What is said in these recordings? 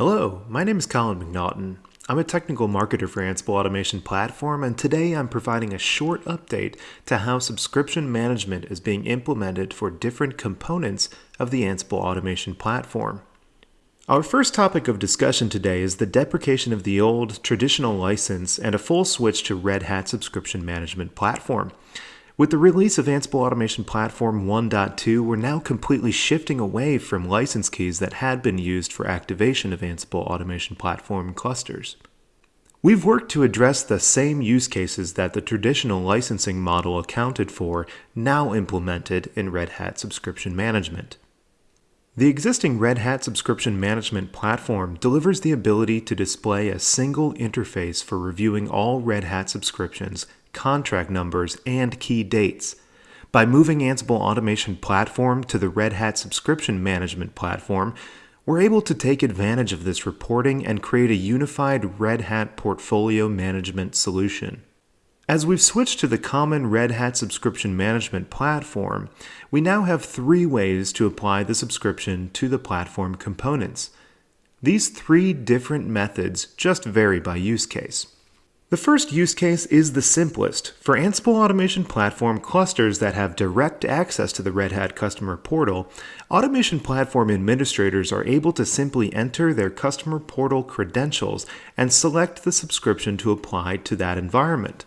Hello, my name is Colin McNaughton. I'm a technical marketer for Ansible Automation Platform, and today I'm providing a short update to how subscription management is being implemented for different components of the Ansible Automation Platform. Our first topic of discussion today is the deprecation of the old traditional license and a full switch to Red Hat Subscription Management Platform. With the release of Ansible Automation Platform 1.2, we're now completely shifting away from license keys that had been used for activation of Ansible Automation Platform clusters. We've worked to address the same use cases that the traditional licensing model accounted for, now implemented in Red Hat Subscription Management. The existing Red Hat Subscription Management platform delivers the ability to display a single interface for reviewing all Red Hat subscriptions contract numbers, and key dates. By moving Ansible Automation Platform to the Red Hat Subscription Management Platform, we're able to take advantage of this reporting and create a unified Red Hat portfolio management solution. As we've switched to the common Red Hat subscription management platform, we now have three ways to apply the subscription to the platform components. These three different methods just vary by use case. The first use case is the simplest. For Ansible Automation Platform clusters that have direct access to the Red Hat Customer Portal, Automation Platform administrators are able to simply enter their Customer Portal credentials and select the subscription to apply to that environment.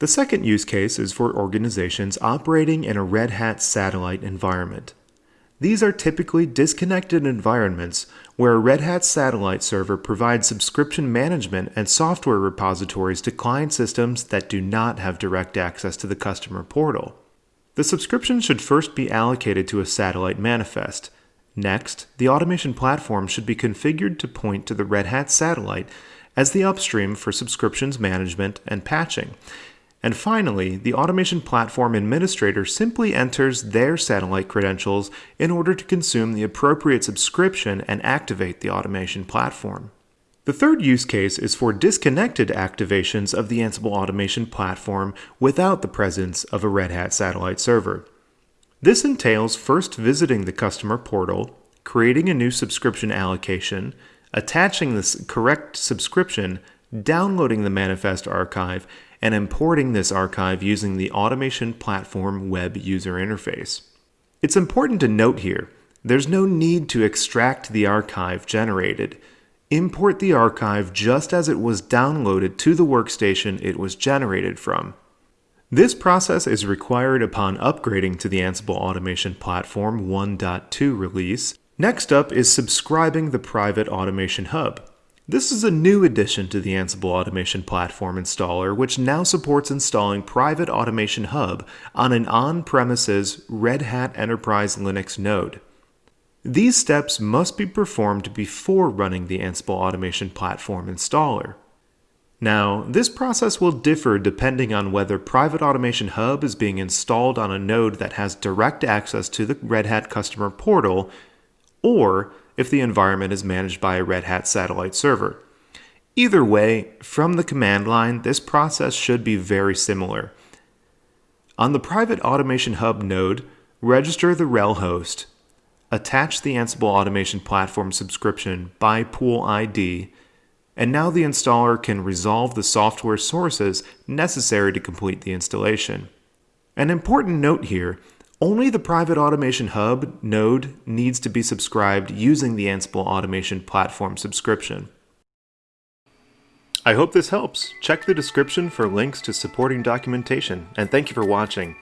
The second use case is for organizations operating in a Red Hat satellite environment. These are typically disconnected environments where a Red Hat satellite server provides subscription management and software repositories to client systems that do not have direct access to the customer portal. The subscription should first be allocated to a satellite manifest. Next, the automation platform should be configured to point to the Red Hat satellite as the upstream for subscriptions management and patching, and finally, the automation platform administrator simply enters their satellite credentials in order to consume the appropriate subscription and activate the automation platform. The third use case is for disconnected activations of the Ansible automation platform without the presence of a Red Hat satellite server. This entails first visiting the customer portal, creating a new subscription allocation, attaching the correct subscription, downloading the manifest archive, and importing this archive using the Automation Platform web user interface. It's important to note here, there's no need to extract the archive generated. Import the archive just as it was downloaded to the workstation it was generated from. This process is required upon upgrading to the Ansible Automation Platform 1.2 release. Next up is subscribing the private Automation Hub. This is a new addition to the Ansible Automation Platform installer, which now supports installing Private Automation Hub on an on-premises Red Hat Enterprise Linux node. These steps must be performed before running the Ansible Automation Platform installer. Now, this process will differ depending on whether Private Automation Hub is being installed on a node that has direct access to the Red Hat customer portal, or if the environment is managed by a Red Hat satellite server. Either way, from the command line, this process should be very similar. On the private Automation Hub node, register the RHEL host, attach the Ansible Automation Platform subscription by pool ID, and now the installer can resolve the software sources necessary to complete the installation. An important note here only the Private Automation Hub node needs to be subscribed using the Ansible Automation Platform subscription. I hope this helps. Check the description for links to supporting documentation, and thank you for watching.